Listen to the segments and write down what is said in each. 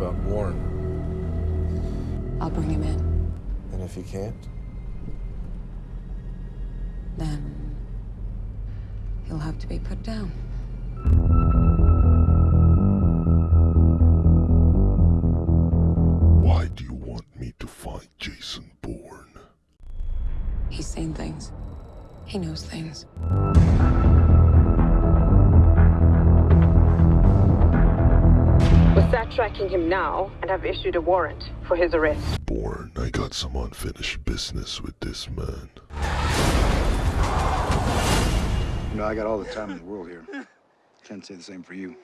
about Bourne? I'll bring him in. And if he can't? Then he'll have to be put down. Why do you want me to find Jason Bourne? He's seen things. He knows things. We're fact-tracking him now and have issued a warrant for his arrest. Bourne, I got some unfinished business with this man. You know, I got all the time in the world here. Can't say the same for you.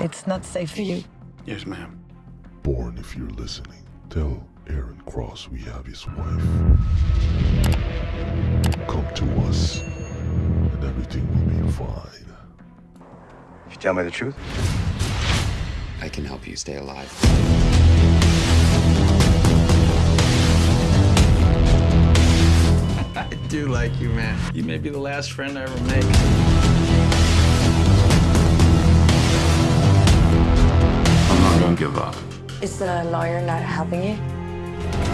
It's not safe for you. Yes, ma'am. Bourne, if you're listening, tell Aaron Cross we have his wife. Come to us, and everything will be fine. If you tell me the truth, I can help you stay alive. I do like you, man. You may be the last friend I ever make. I'm not gonna give up. Is the lawyer not helping you?